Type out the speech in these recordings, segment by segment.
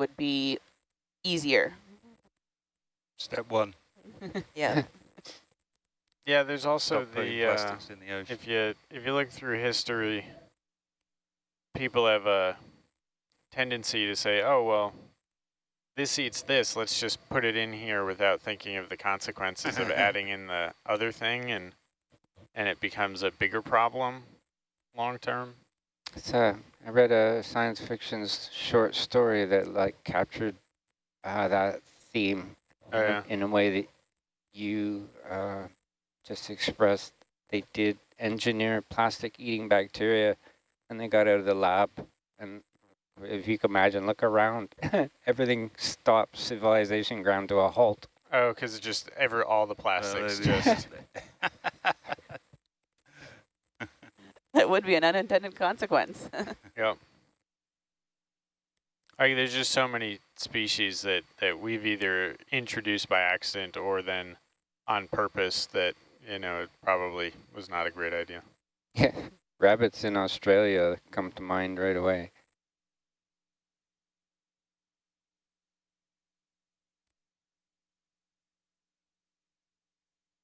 would be easier. Step one. yeah. Yeah, there's also Stop the, uh, in the ocean. if you if you look through history, people have a tendency to say, "Oh well, this eats this. Let's just put it in here without thinking of the consequences of adding in the other thing, and and it becomes a bigger problem long term." So I read a science fiction short story that like captured uh, that theme Oh, yeah. in a way that you uh, just expressed. They did engineer plastic eating bacteria and they got out of the lab. And if you can imagine, look around, everything stopped, civilization ground to a halt. Oh, because it just ever all the Uh, plastics they- just. That would be an unintended consequence. Yep. Like there's just so many species that, that we've either introduced by accident or then on purpose that, you know, it probably was not a great idea. Yeah, rabbits in Australia come to mind right away.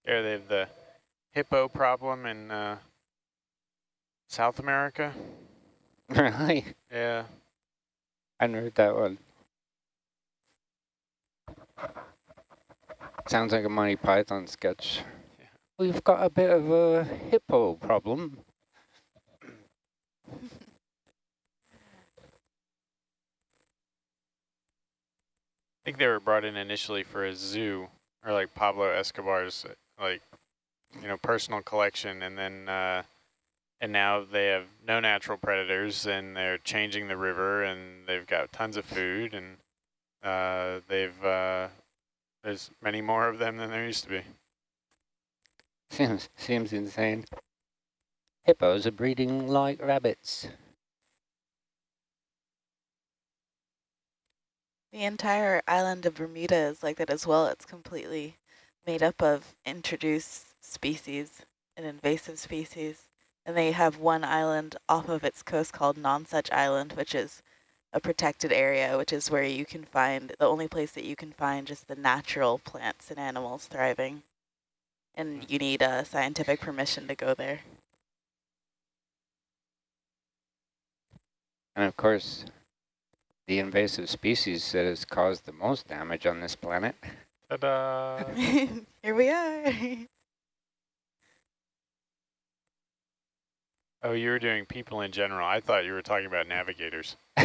There they have the hippo problem in uh, South America. really? Yeah. I hadn't heard that one. Sounds like a Monty Python sketch. Yeah. We've got a bit of a hippo problem. I think they were brought in initially for a zoo or like Pablo Escobar's like, you know, personal collection and then uh, and now they have no natural predators and they're changing the river and they've got tons of food and uh, they've uh, there's many more of them than there used to be. Seems seems insane. Hippos are breeding like rabbits. The entire island of Bermuda is like that as well. It's completely made up of introduced species and invasive species. And they have one island off of its coast called Nonsuch Island, which is a protected area, which is where you can find, the only place that you can find just the natural plants and animals thriving. And hmm. you need a scientific permission to go there. And of course, the invasive species that has caused the most damage on this planet. Ta-da! Here we are. oh, you were doing people in general. I thought you were talking about navigators.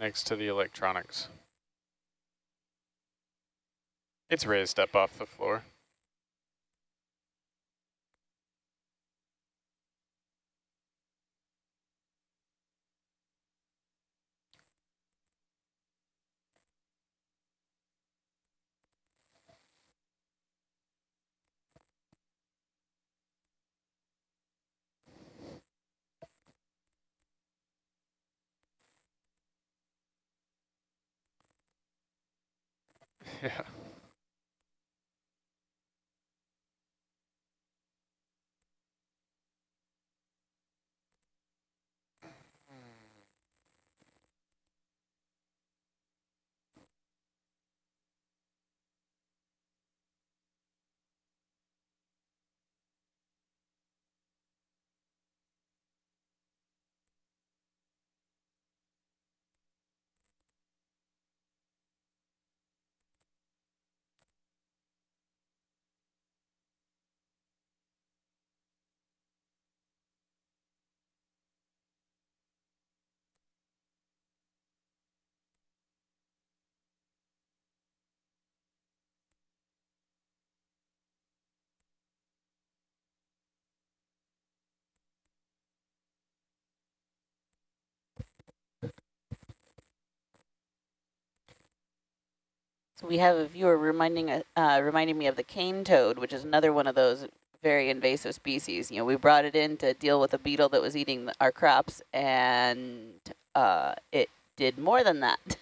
Next to the electronics. It's raised up off the floor. Yeah. We have a viewer reminding uh, reminding me of the cane toad, which is another one of those very invasive species. You know, we brought it in to deal with a beetle that was eating our crops, and uh, it did more than that.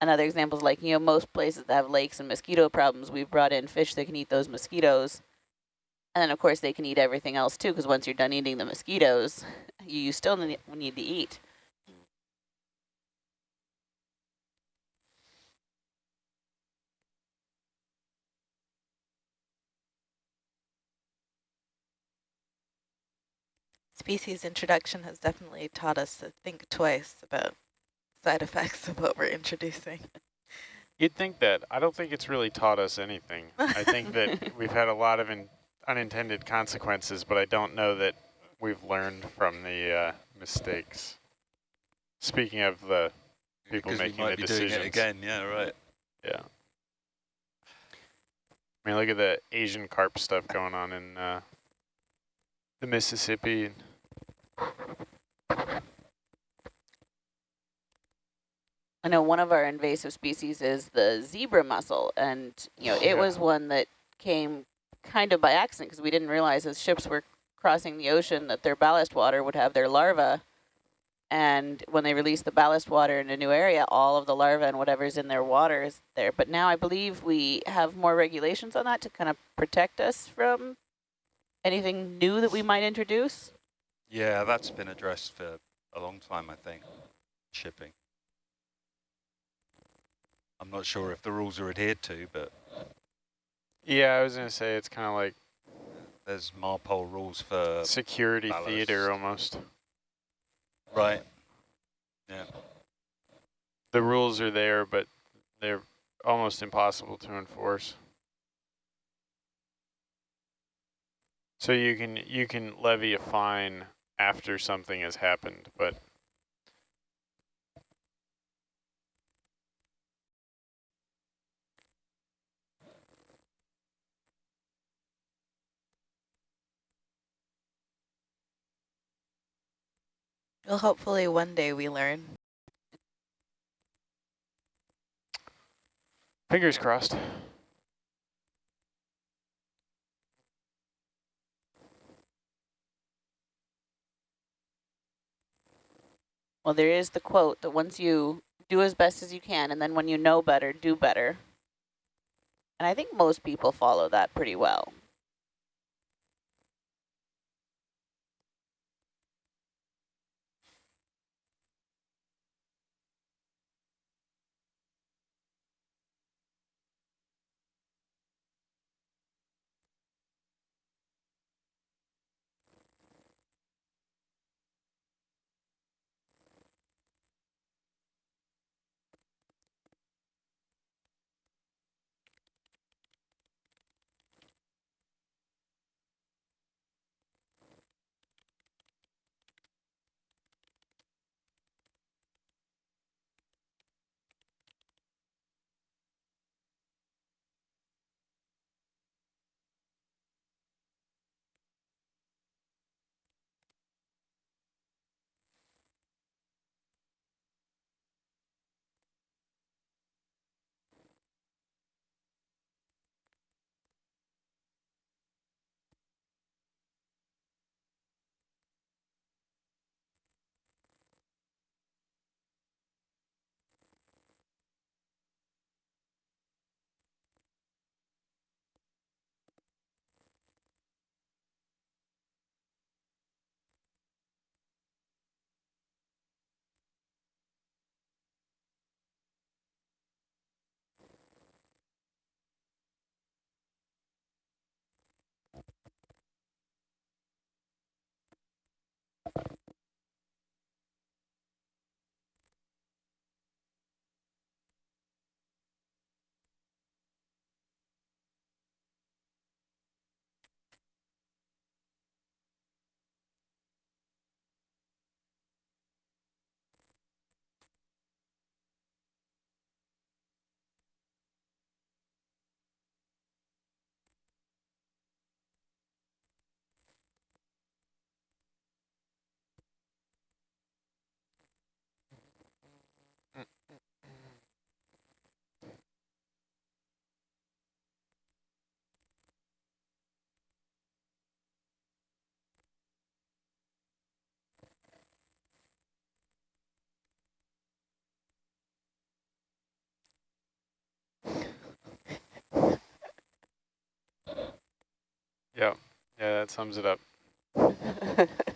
Another example is like, you know, most places that have lakes and mosquito problems, we've brought in fish that can eat those mosquitoes. And then, of course, they can eat everything else, too, because once you're done eating the mosquitoes, you still need to eat. Species introduction has definitely taught us to think twice about side effects of what we're introducing. You'd think that. I don't think it's really taught us anything. I think that we've had a lot of unintended consequences, but I don't know that we've learned from the uh, mistakes. Speaking of the people making we might the be decisions. doing it again. Yeah, right. Yeah. I mean, look at the Asian carp stuff going on in uh, the Mississippi. I know one of our invasive species is the zebra mussel, and you know it Yeah. was one that came kind of by accident because we didn't realize as ships were crossing the ocean that their ballast water would have their larvae, and when they release the ballast water in a new area, all of the larvae and whatever's in their water is there. But now I believe we have more regulations on that to kind of protect us from anything new that we might introduce. Yeah, that's been addressed for a long time, I think, shipping. I'm not sure if the rules are adhered to, but Yeah, I was going to say it's kind of like there's MARPOL rules for, security ballast. theater almost. right, yeah. The rules are there, but they're almost impossible to enforce. So you can you can levy a fine after something has happened, but Well, hopefully one day we learn. fingers crossed. Well, there is the quote that once you do as best as you can, and then when you know better, do better. And I think most people follow that pretty well. Yep. Yeah, that sums it up.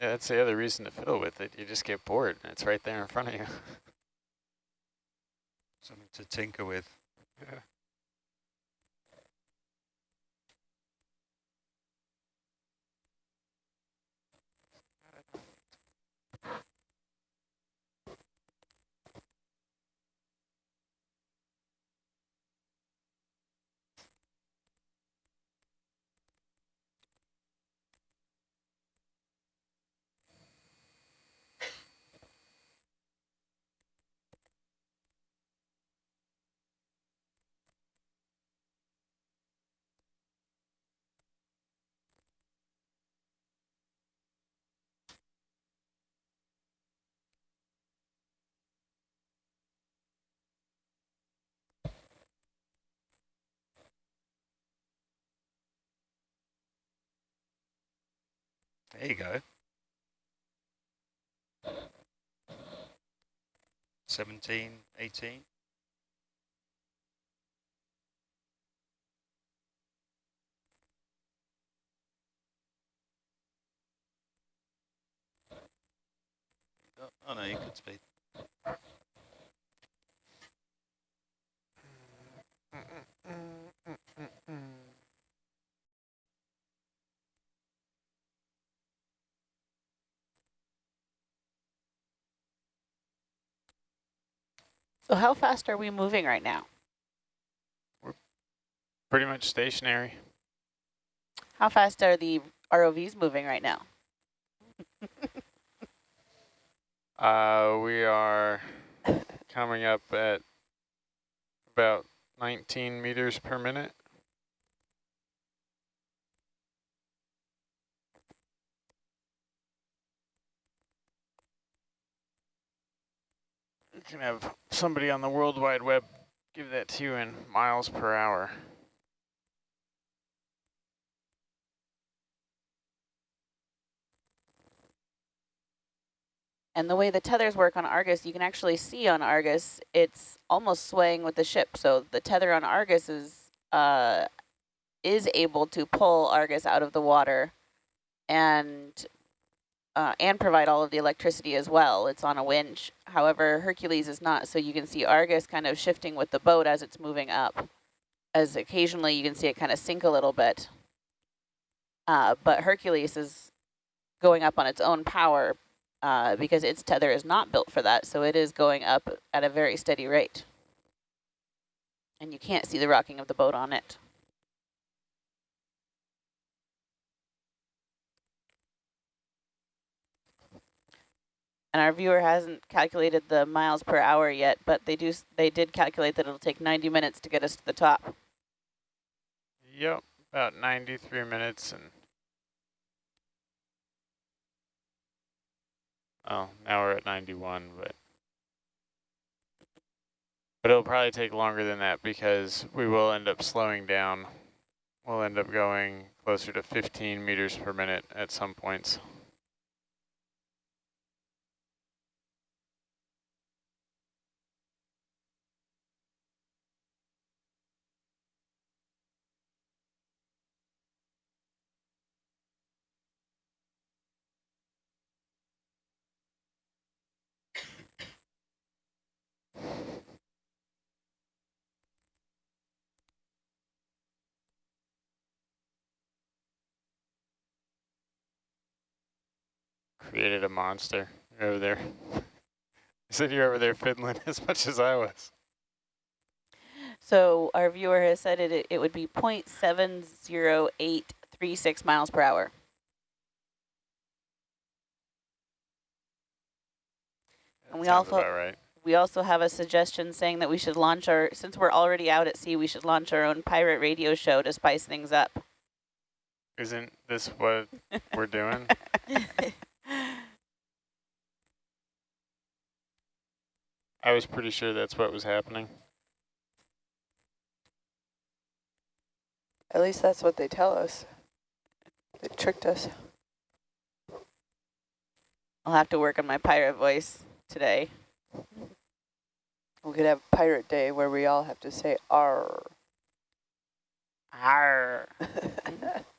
Yeah, that's the other reason to fiddle with it. You just get bored and it's right there in front of you. Something to tinker with. Yeah. There you go. 17, 18. Oh, no, you could speed. Mm, mm, mm, so how fast are we moving right now? We're pretty much stationary. How fast are the ROVs moving right now? Uh, we are coming up at about 19 meters per minute. Can have somebody on the World Wide Web give that to you in miles per hour. And the way the tethers work on Argus, you can actually see on Argus, it's almost swaying with the ship. So the tether on Argus is uh, is able to pull Argus out of the water and uh, and provide all of the electricity as well. It's on a winch. However, Hercules is not. So you can see Argus kind of shifting with the boat as it's moving up. As occasionally you can see it kind of sink a little bit. Uh, but Hercules is going up on its own power uh, because its tether is not built for that. So it is going up at a very steady rate. And you can't see the rocking of the boat on it. And our viewer hasn't calculated the miles per hour yet, but they do. They did calculate that it'll take 90 minutes to get us to the top. Yep, about 93 minutes and Oh, now we're at 91, but but it'll probably take longer than that because we will end up slowing down. We'll end up going closer to 15 meters per minute at some points. Created a monster over there. you said you're over there fiddling as much as I was. So our viewer has said it, it would be 0.7083 0.36 miles per hour. And we also- right. We also have a suggestion saying that we should launch our, since we're already out at sea, we should launch our own pirate radio show to spice things up. Isn't this what we're doing? I was pretty sure that's what was happening. At least that's what they tell us. They tricked us. I'll have to work on my pirate voice today. We could have Pirate Day where we all have to say R. Arr.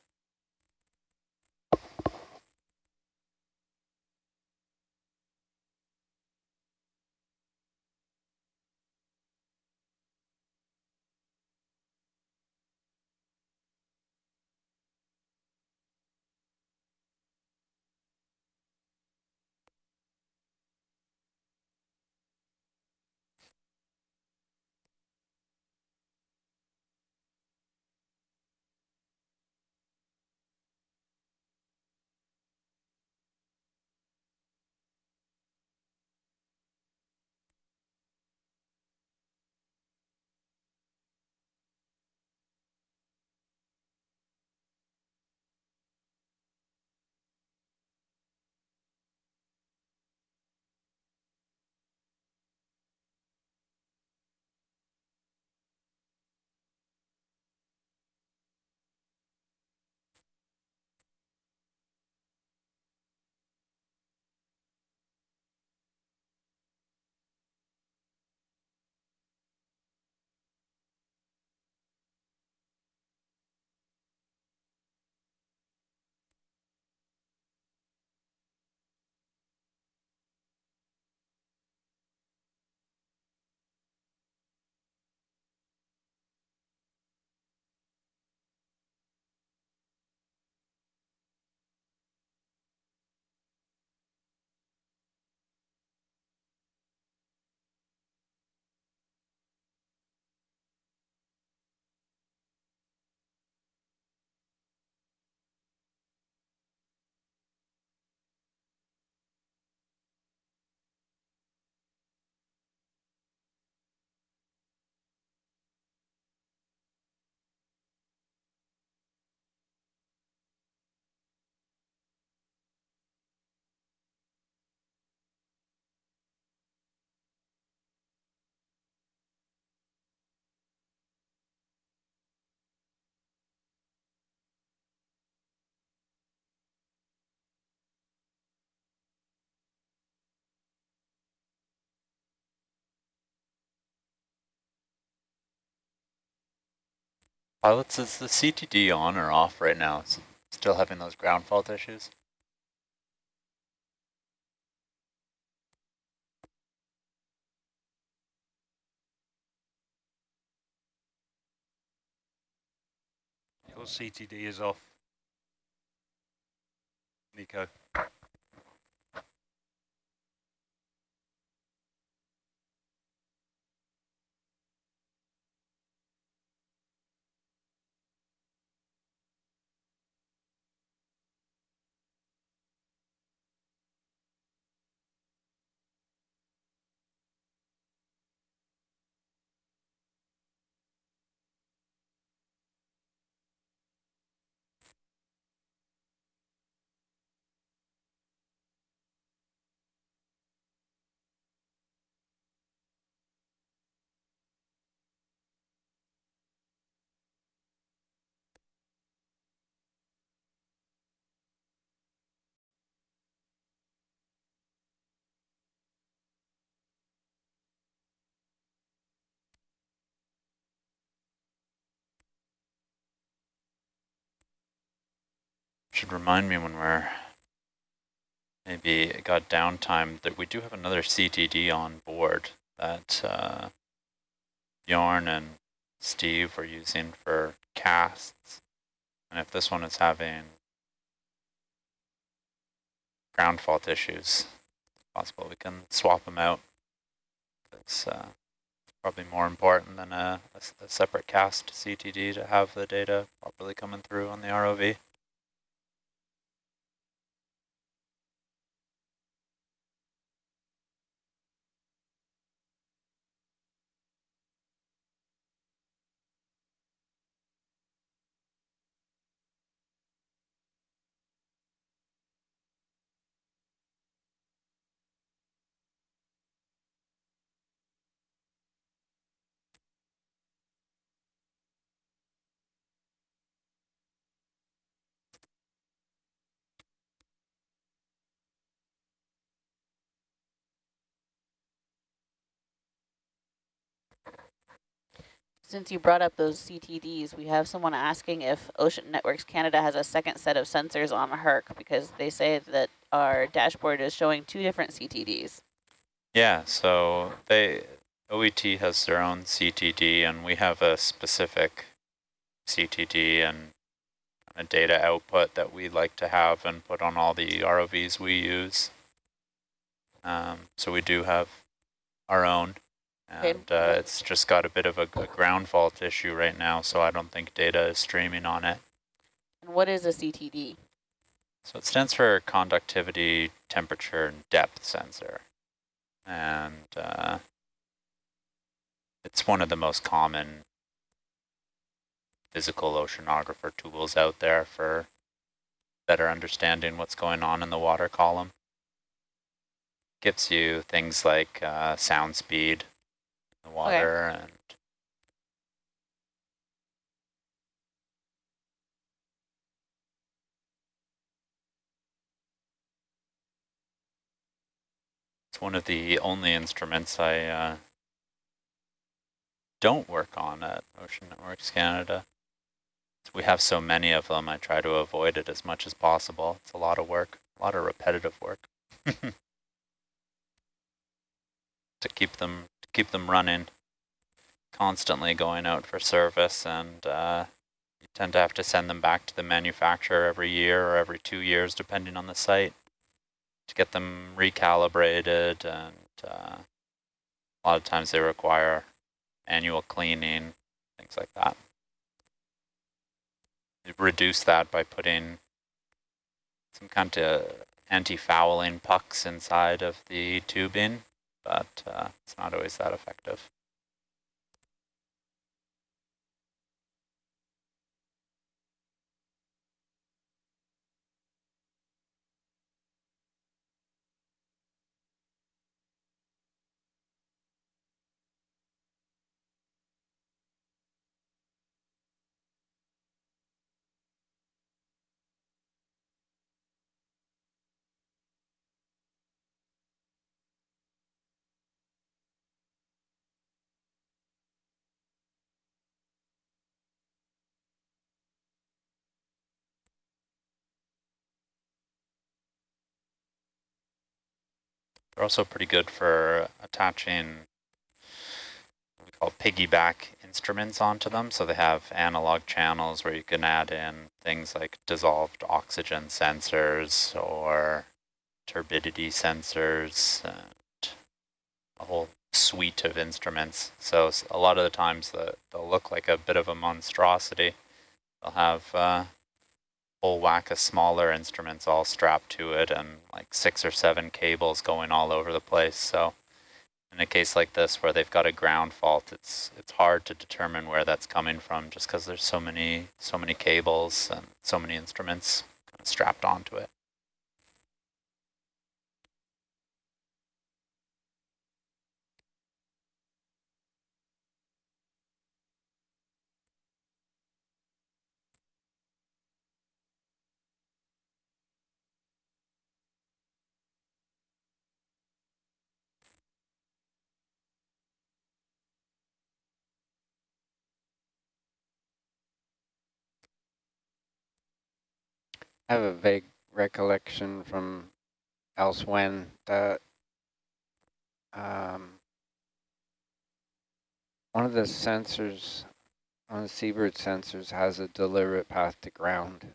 Pilots, is the CTD on or off right now? S- Still having those ground fault issues? Your CTD is off. Nico. Should remind me when we're maybe got downtime that we do have another CTD on board that uh, Bjorn and Steve were using for casts. And if this one is having ground fault issues, possible we can swap them out. It's uh, probably more important than a separate cast CTD to have the data properly coming through on the ROV. Since you brought up those CTDs, we have someone asking if Ocean Networks Canada has a second set of sensors on HERC because they say that our dashboard is showing two different CTDs. Yeah, so they OET has their own CTD and we have a specific CTD and a data output that we like to have and put on all the ROVs we use. Um, so we do have our own and uh, it's just got a bit of a, a, ground fault issue right now, so I don't think data is streaming on it. And what is a CTD? So it stands for conductivity, temperature, and depth sensor. And uh, it's one of the most common physical oceanographer tools out there for better understanding what's going on in the water column. Gives you things like uh, sound speed, water, okay. and it's one of the only instruments I uh, don't work on at Ocean Networks Canada. We have so many of them, I try to avoid it as much as possible. It's a lot of work, a lot of repetitive work. to keep them keep them running, constantly going out for service, and uh, you tend to have to send them back to the manufacturer every year or every two years, depending on the site, to get them recalibrated. And uh, a lot of times they require annual cleaning, things like that. reduce that by putting some kind of anti-fouling pucks inside of the tubing, but uh, it's not always that effective. They're also pretty good for attaching what we call piggyback instruments onto them. So they have analog channels where you can add in things like dissolved oxygen sensors or turbidity sensors and a whole suite of instruments. So a lot of the times the, they'll look like a bit of a monstrosity. They'll have uh, whole whack of smaller instruments all strapped to it and like six or seven cables going all over the place. So in a case like this where they've got a ground fault, it's it's hard to determine where that's coming from just because there's so many so many cables and so many instruments kind of strapped onto it. I have a vague recollection from elsewhere that um, one of the sensors, on the Sea-Bird sensors has a deliberate path to ground.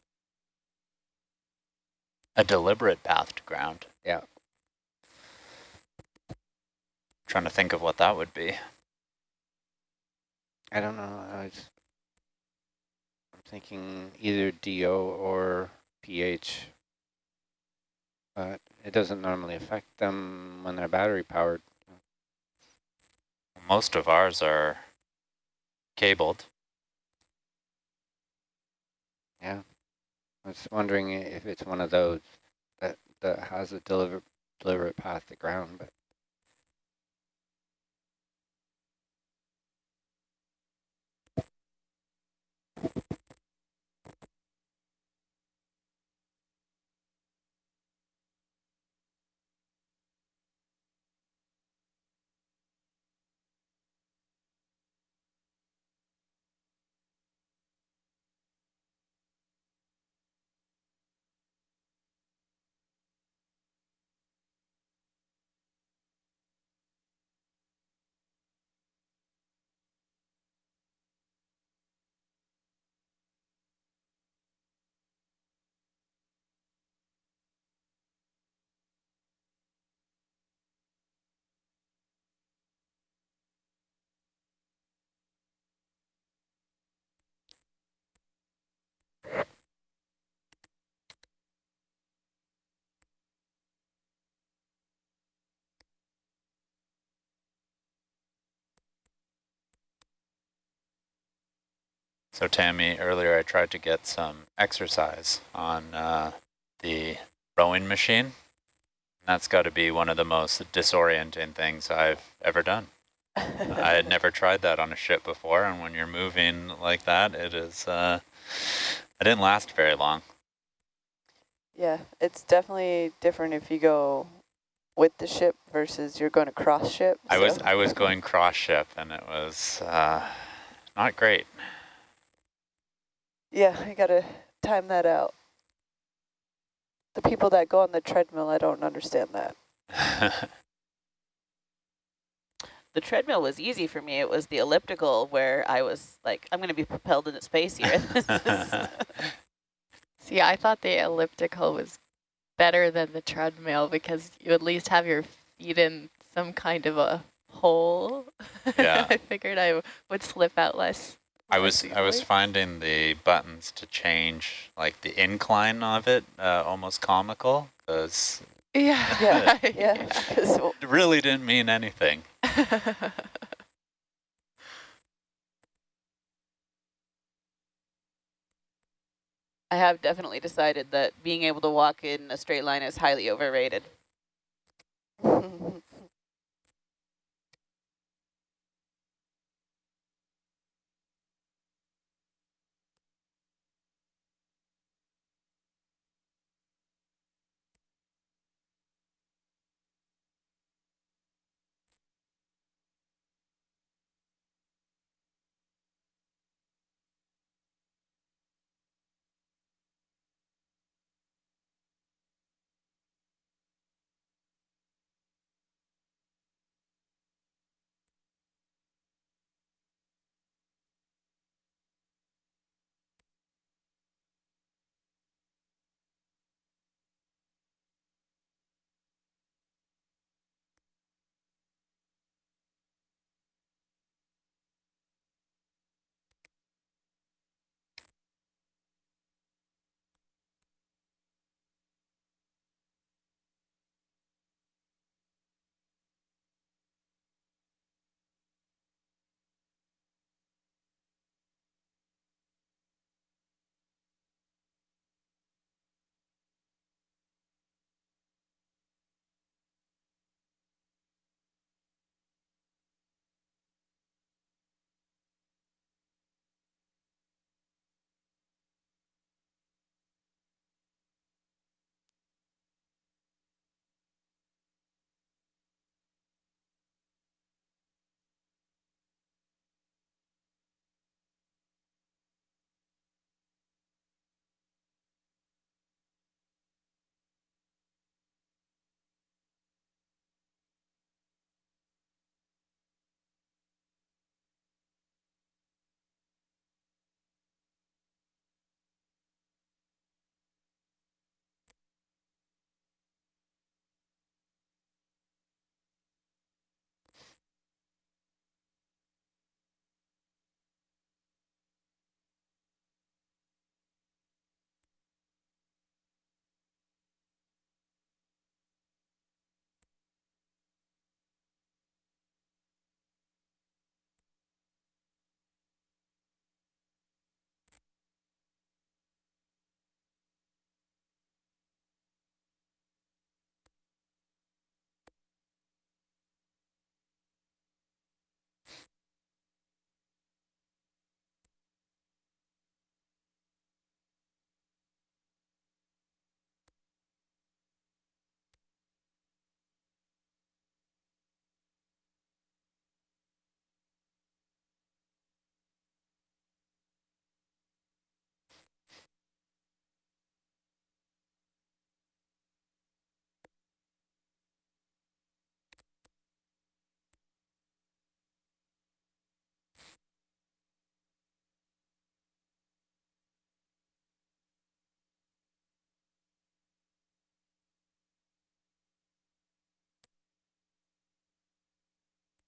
A deliberate path to ground? Yeah. Trying to think of what that would be. I don't know. I was, I'm thinking either DO or pH, but it doesn't normally affect them when they're battery powered. Most of ours are cabled. Yeah. I was wondering if it's one of those that, that has a deliver, deliver it past the ground, but So Tammy, earlier I tried to get some exercise on uh, the rowing machine. That's got to be one of the most disorienting things I've ever done. I had never tried that on a ship before, and when you're moving like that, it is, uh, I didn't last very long. Yeah, it's definitely different if you go with the ship versus you're going to cross ship. I was I was going cross ship, and it was uh, not great. Yeah, I got to time that out. The people that go on the treadmill, I don't understand that. The treadmill was easy for me. It was the elliptical where I was like, I'm going to be propelled into space here. See, I thought the elliptical was better than the treadmill because you at least have your feet in some kind of a hole. Yeah. I figured I would slip out less. I was I was finding the buttons to change like the incline of it uh, almost comical because Yeah. Yeah, yeah. it really didn't mean anything. I have definitely decided that being able to walk in a straight line is highly overrated.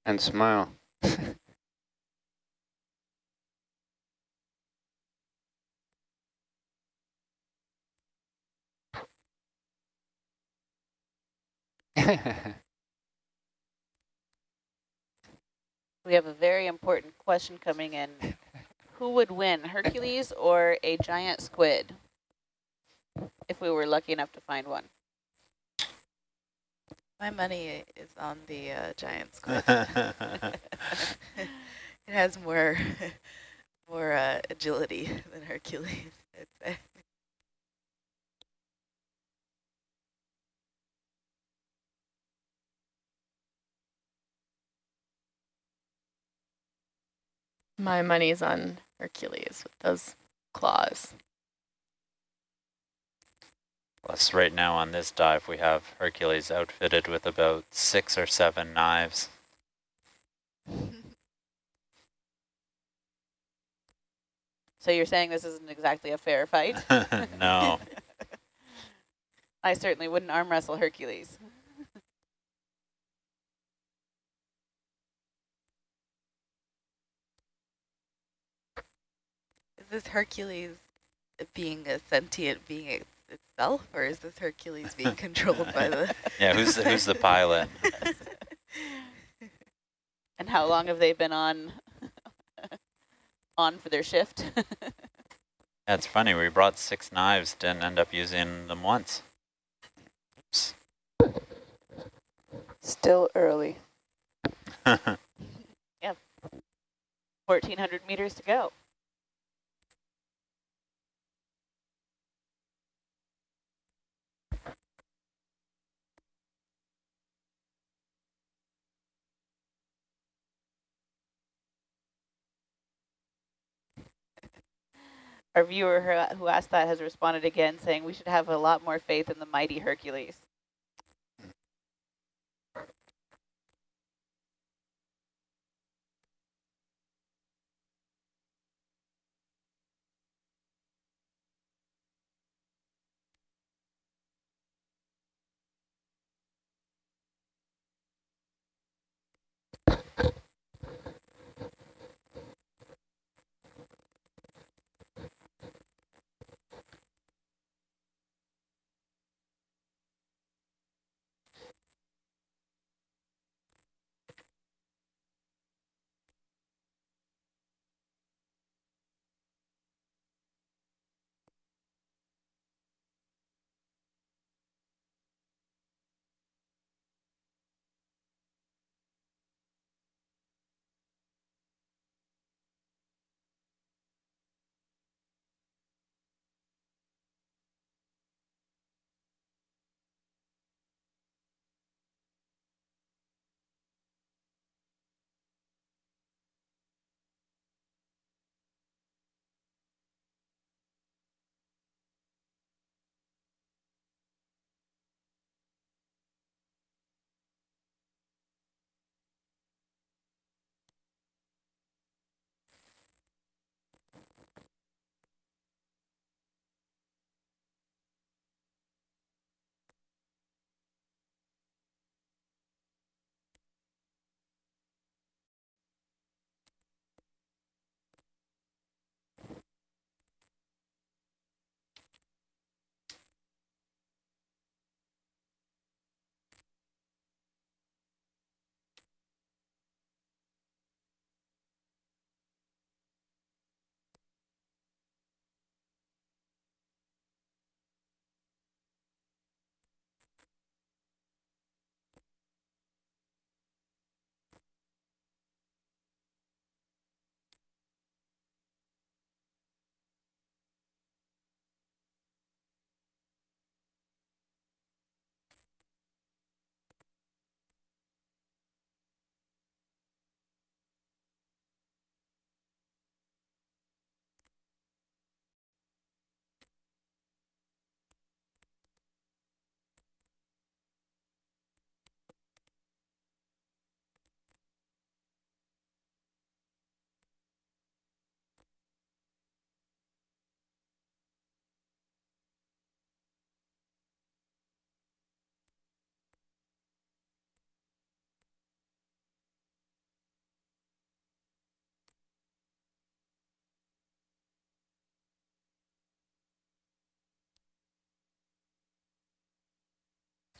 And smile. We have a very important question coming in who would win, Hercules or a giant squid? If we were lucky enough to find one. My money is on the uh, giant squid. it has more more uh, agility than Hercules, I'd say. My money's on Hercules with those claws. Plus, right now on this dive, we have Hercules outfitted with about six or seven knives. So you're saying this isn't exactly a fair fight? no. I certainly wouldn't arm wrestle Hercules. Is this Hercules being a sentient being it itself, or is this Hercules being controlled by the... Yeah, who's the, who's the pilot? and how long have they been on on for their shift? That's funny, we brought six knives, didn't end up using them once. Oops. Still early. yeah. 1,400 meters to go. Our viewer who asked that has responded again saying we should have a lot more faith in the mighty Hercules.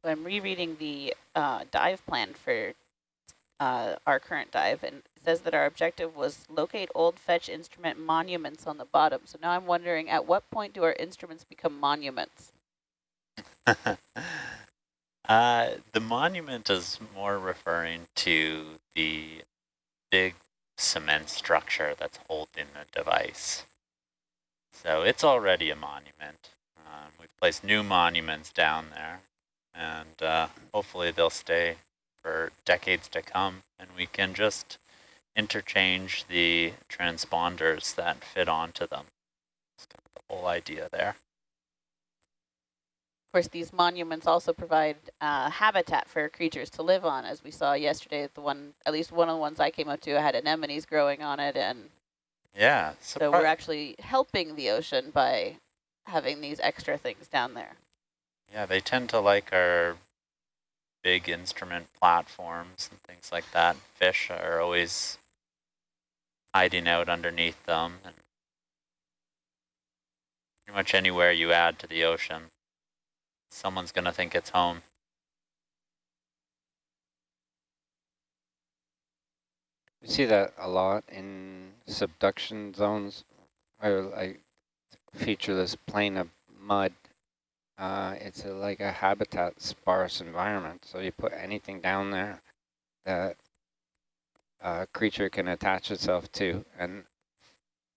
I'm rereading the uh, dive plan for uh, our current dive, and it says that our objective was locate old fetch instrument monuments on the bottom. So now I'm wondering, at what point do our instruments become monuments? uh, the monument is more referring to the big cement structure that's holding the device. So it's already a monument. Um, we've placed new monuments down there, and uh, hopefully they'll stay for decades to come, and we can just interchange the transponders that fit onto them. That's kind of the whole idea there. Of course, these monuments also provide uh, habitat for creatures to live on, as we saw yesterday. The one, at least one of the ones I came up to, had anemones growing on it, and yeah. So we're actually helping the ocean by having these extra things down there. Yeah, they tend to like our big instrument platforms and things like that. Fish are always hiding out underneath them. And pretty much anywhere you add to the ocean, someone's going to think it's home. We see that a lot in subduction zones where like featureless plain of mud. Uh, it's a, like a habitat sparse environment. So you put anything down there that a creature can attach itself to and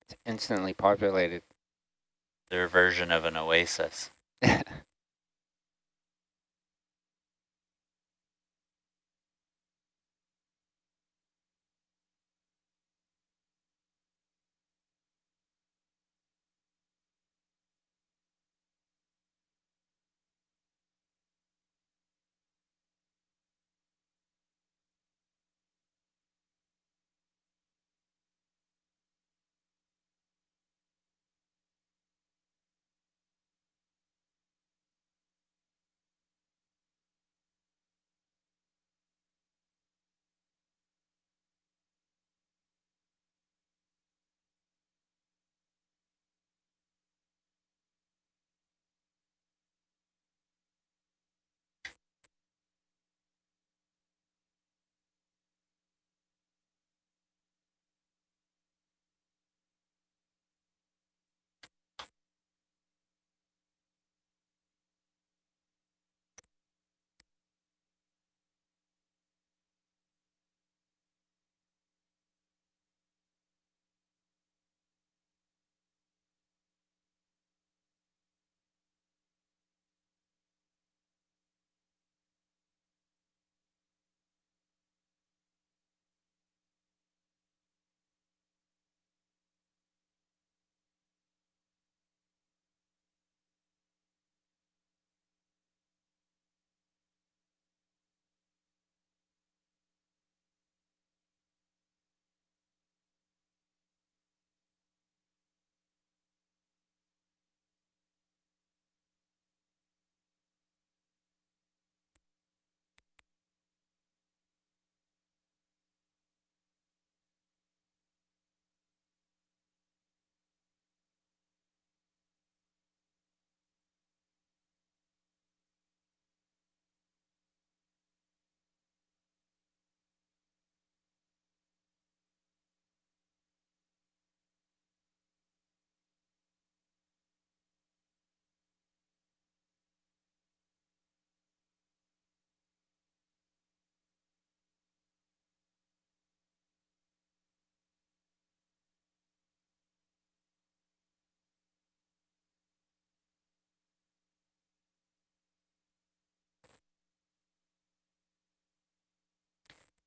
it's instantly populated. Their version of an oasis.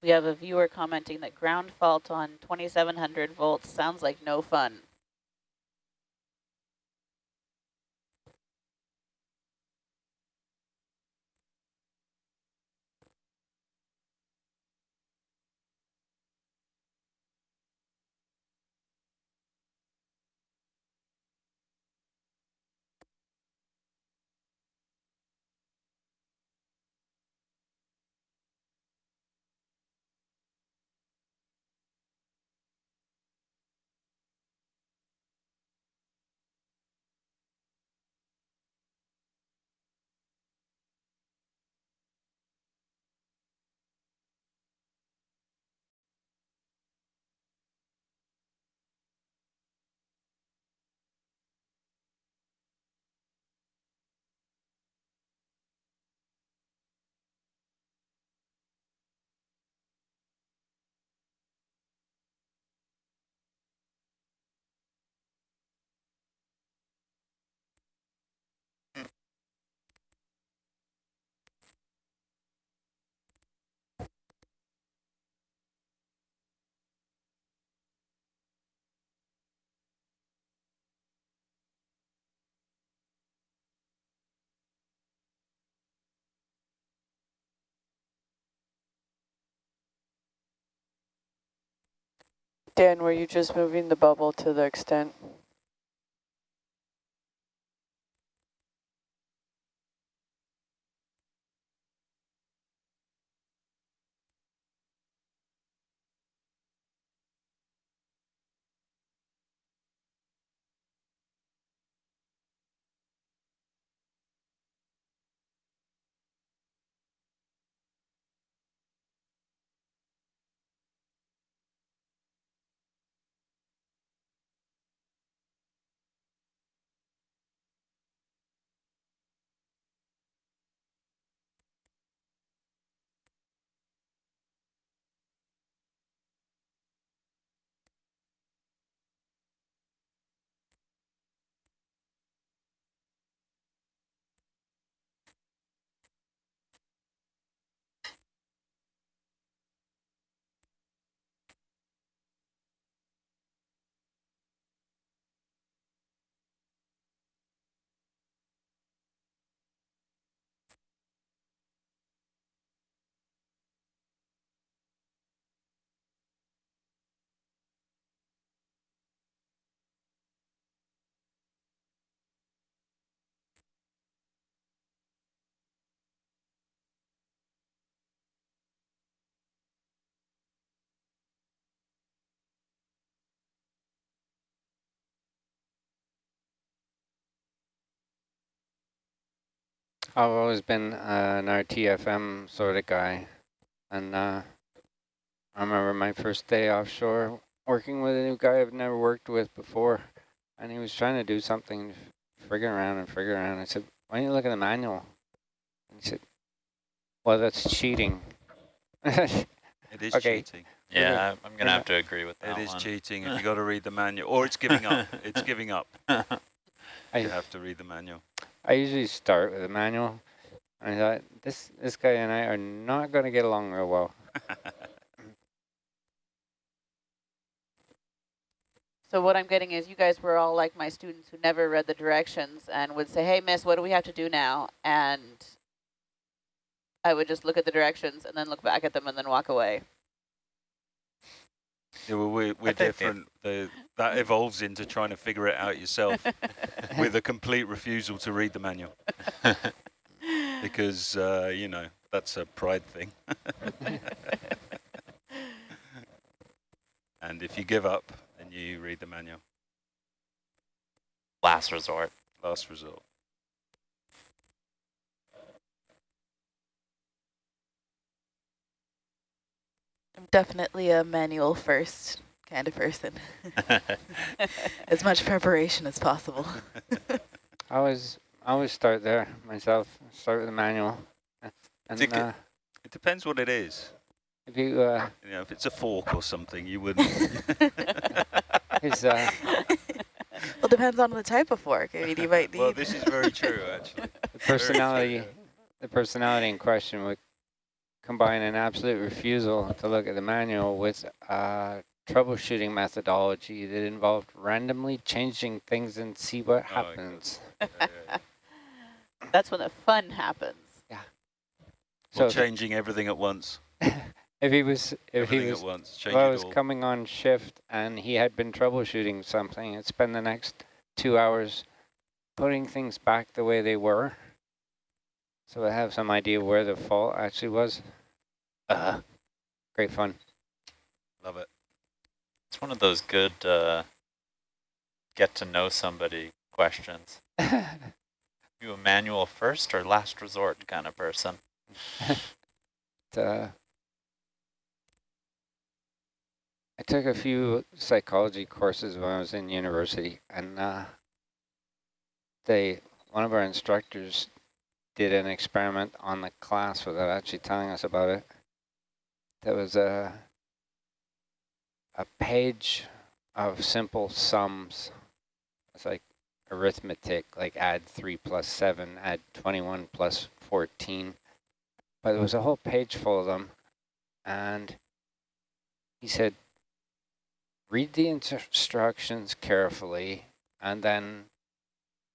We have a viewer commenting that ground fault on 2700 volts sounds like no fun. Dan, were you just moving the bubble to the extent? I've always been uh, an RTFM sort of guy. And uh, I remember my first day offshore working with a new guy I've never worked with before. And he was trying to do something, frigging around and frigging around. I said, why don't you look at the manual? And he said, well, that's cheating. It is Okay. cheating. Yeah, I'm going to Yeah. have to agree with that It is one. cheating if you got to read the manual, or it's giving up. It's giving up. I, You have to read the manual. I usually start with a manual. I thought, this, this guy and I are not going to get along real well. So what I'm getting is you guys were all like my students who never read the directions and would say, hey, miss, what do we have to do now? And I would just look at the directions and then look back at them and then walk away. Yeah, well, we're, we're different. The, that evolves into trying to figure it out yourself with a complete refusal to read the manual because, uh, you know, that's a pride thing. and if you give up, then you read the manual. Last resort. Last resort. I'm definitely a manual first kind of person. as much preparation as possible. I always, I always start there myself, start with the manual. And Think it- uh, It depends what it is. if you, uh, You know, if it's a fork or something, you wouldn't. his, uh, well, depends on the type of fork. I mean, you might need. well, this is very true, actually. the personality, the personality in question would combine an absolute refusal to look at the manual with a troubleshooting methodology that involved randomly changing things and see what Oh, happens. Yeah, yeah, yeah. That's when the fun happens. Yeah. So Or if- changing everything at once. if he was, if he was at once. If I was coming on shift and he had been troubleshooting something, I'd spend the next two hours putting things back the way they were. So I have some idea where the fault actually was. Uh, great fun. Love it. It's one of those good uh, get to know somebody questions. You a manual first or last resort kind of person? uh, I took a few psychology courses when I was in university, and uh, they one of our instructors did an experiment on the class without actually telling us about it. There was a a page of simple sums. It's like arithmetic, like add 3 plus 7, add 21 plus 14 but there was a whole page full of them. And he said, read the instructions carefully and then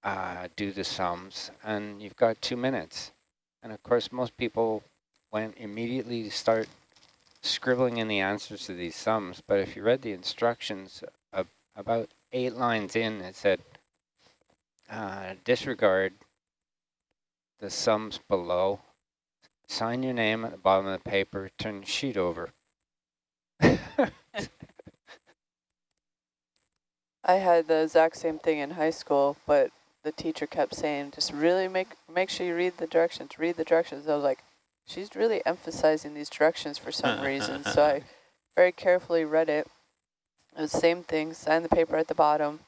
uh, do the sums. And you've got two minutes. And of course, most people went immediately to start scribbling in the answers to these sums, but if you read the instructions, uh, about eight lines in, it said, uh, disregard the sums below, sign your name at the bottom of the paper, turn the sheet over. I had the exact same thing in high school, but the teacher kept saying, just really make make sure you read the directions, read the directions. I was like, she's really emphasizing these directions for some reason. So I very carefully read it. It was the same thing, sign the paper at the bottom.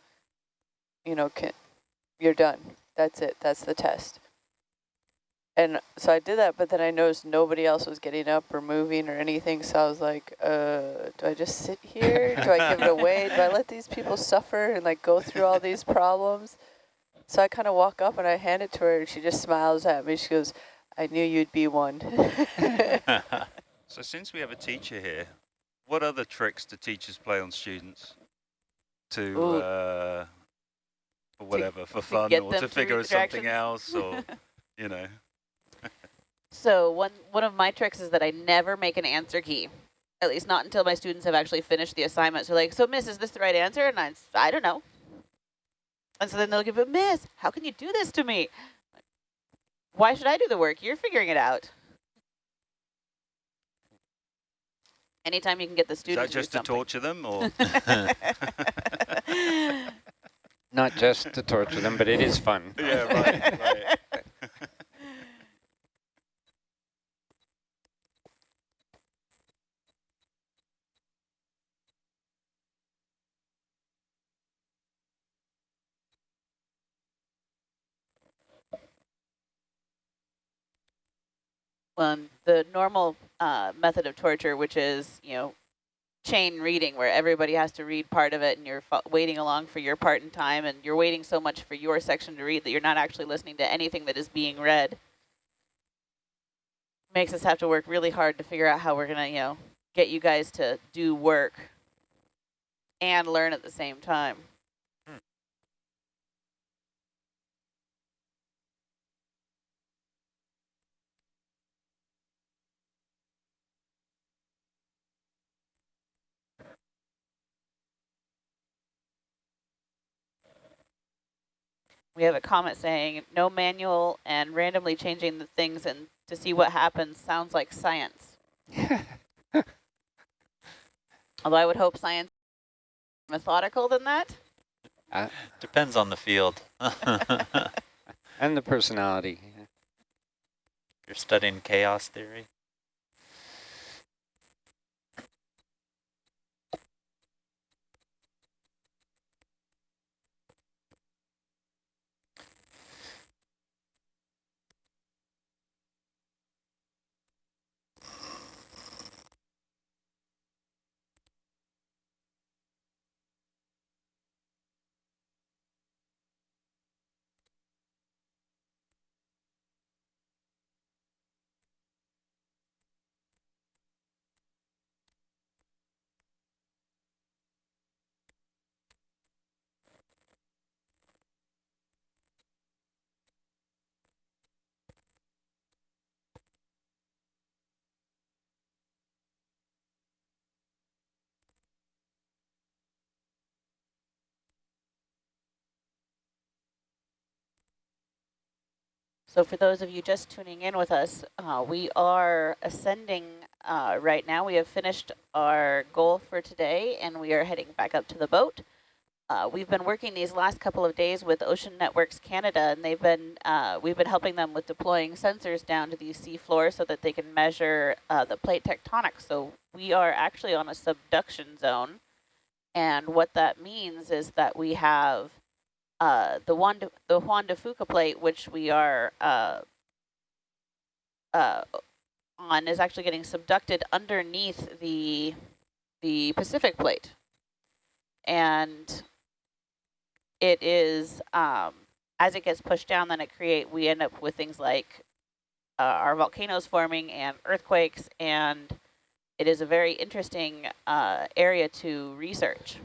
You know, can, you're done. That's it. That's the test. And so I did that, but then I noticed nobody else was getting up or moving or anything. So I was like, uh, do I just sit here? Do I give it away? Do I let these people suffer and like go through all these problems? So I kind of walk up and I hand it to her and she just smiles at me. She goes, I knew you'd be one. So since we have a teacher here, what other tricks do teachers play on students to, uh, for whatever, for fun get or to to figure something else or, you know? So one one of my tricks is that I never make an answer key. At least not until my students have actually finished the assignment. So like, so miss, is this the right answer? And I, I don't know. And so then they'll give it, miss, how can you do this to me? Why should I do the work? You're figuring it out. Anytime you can get the students. Is students that just to to torture them or? Not just to torture them, but it is fun. yeah, right, right. Well, the normal uh, method of torture, which is, you know, chain reading, where everybody has to read part of it and you're waiting along for your part in time and you're waiting so much for your section to read that you're not actually listening to anything that is being read. Makes us have to work really hard to figure out how we're going to, you know, get you guys to do work and learn at the same time. We have a comment saying, no manual and randomly changing the things and to see what happens sounds like science. Although I would hope science is methodical than that. Uh, Depends on the field. and the personality. You're studying chaos theory. So for those of you just tuning in with us, uh, we are ascending uh, right now. We have finished our goal for today and we are heading back up to the boat. Uh, we've been working these last couple of days with Ocean Networks Canada and they've been, uh, we've been helping them with deploying sensors down to the sea floor so that they can measure uh, the plate tectonics. So we are actually on a subduction zone. And what that means is that we have uh, the Juan de, the Juan de Fuca plate, which we are uh, uh, on, is actually getting subducted underneath the the Pacific plate, and it is um, as it gets pushed down, then it create we end up with things like uh, our volcanoes forming and earthquakes, and it is a very interesting uh, area to research.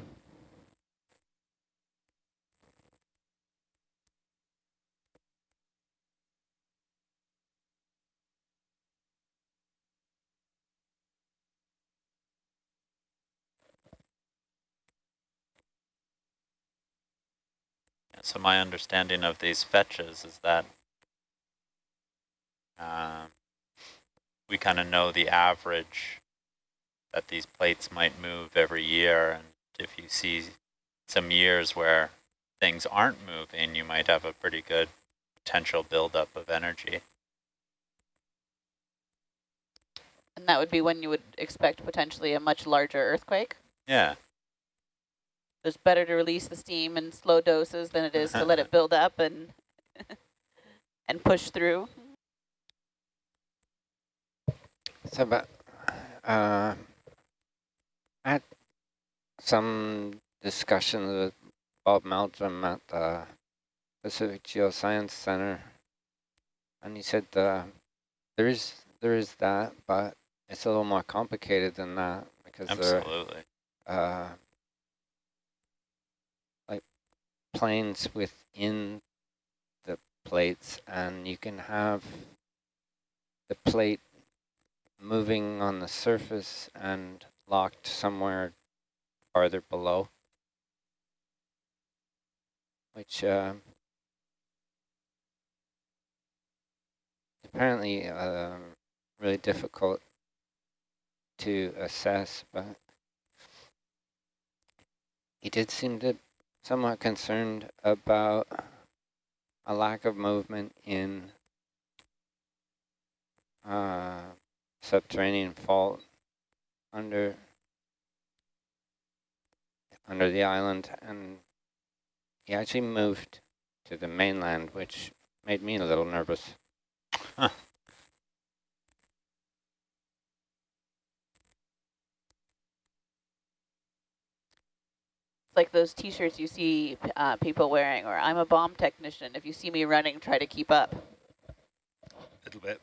So my understanding of these fetches is that um, we kind of know the average that these plates might move every year. And if you see some years where things aren't moving, you might have a pretty good potential buildup of energy. And that would be when you would expect potentially a much larger earthquake? Yeah. It's better to release the steam in slow doses than it is to let it build up and and push through. So, but uh, I had some discussions with Bob Meldrum at the Pacific Geoscience Center, and he said uh, there is there is that, but it's a little more complicated than that because Absolutely. there uh, like planes within the plates, and you can have the plate moving on the surface and locked somewhere farther below, which uh, apparently uh, really difficult to assess, but he did seem to somewhat concerned about a lack of movement in uh, subterranean fault under under the island and he actually moved to the mainland which made me a little nervous. Huh. Like those t-shirts you see uh, people wearing or I'm a bomb technician. If you see me running, try to keep up. A little bit.